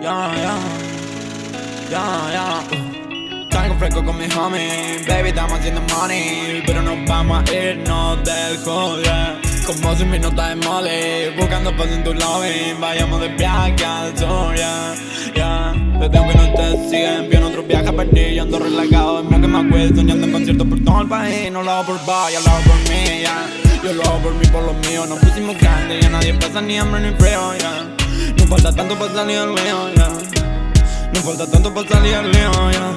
yeah, yeah, yeah, yeah, yeah. Salgo fresco con mi homie, baby, estamos haciendo money, pero no vamos a irnos del joder. Como si mi nota de mole, buscando paz en tu lobby, vayamos de viaje al sur, yeah, yeah. Te tengo que no te siguen, bien otro viaje a yo ando relajado, es más que me acuerdo, soñando en conciertos por todo el país, no lo hago por vaya, lo hago por mí, yeah. Yo lo hago por mí, por lo mío, nos pusimos grandes, ya nadie pasa ni hambre ni frío, yeah. Falta tanto para salir al mío, yeah No falta tanto para salir al lío, yeah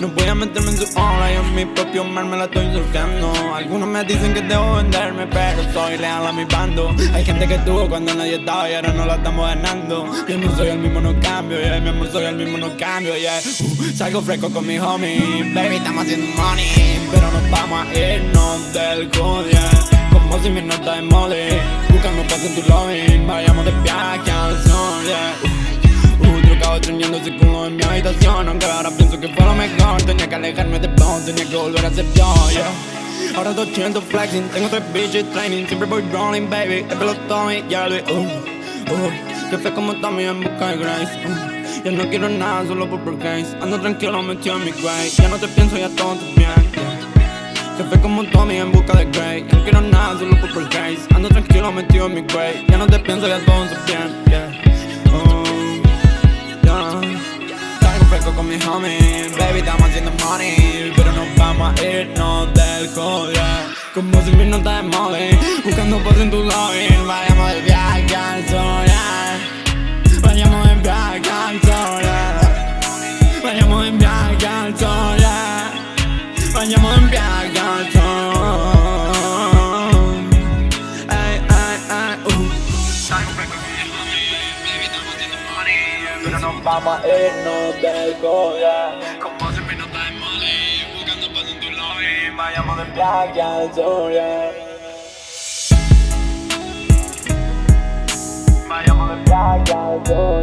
no voy a meterme en su hora, yo en mi propio mar me la estoy surcando Algunos me dicen que debo venderme, pero soy leal a mi bando. Hay gente que tuvo cuando nadie estaba y ahora no la estamos ganando. Yo no soy el mismo, no cambio, yeah, mi amor soy el mismo, no cambio, yeah. Uh, Salgo fresco con mi homie, baby, estamos haciendo money Pero nos vamos a irnos del code, Como si mi nota de mole Buscando paz en tu lobby, vayamos de viaje. yeah extrañando ese culo en mi habitación Aunque ahora pienso que fue lo mejor Tenía que alejarme de vos, tenía que volver a ser yo, yeah. Ahora 200 flexing, tengo tres bitches training. Siempre voy rolling, baby, el pelo Tommy, ya lo uh, uh Que como Tommy en busca de Grace, uh Ya no quiero nada, solo por Grace Ando tranquilo, metido en mi grave Ya no te pienso, ya todo bien, yeah. Fue como Tommy en busca de Grey Ya no quiero nada, solo por Grace Ando tranquilo, metido en mi grave Ya no te pienso, ya todo bien, yeah Baby, estamos haciendo money Pero nos vamos a irnos del joder. Como si mi nota de móvil Buscando paz en tu lobby Vayamos de Vamos a irnos del coda Como se me nota en Mali Buscando paz en tu lobby Vayamos de playa al sol Vayamos de playa al sol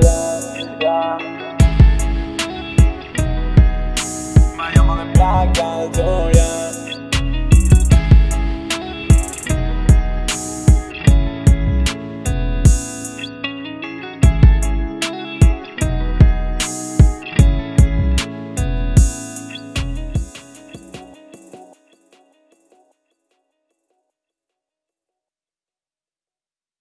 Vayamos de playa al sol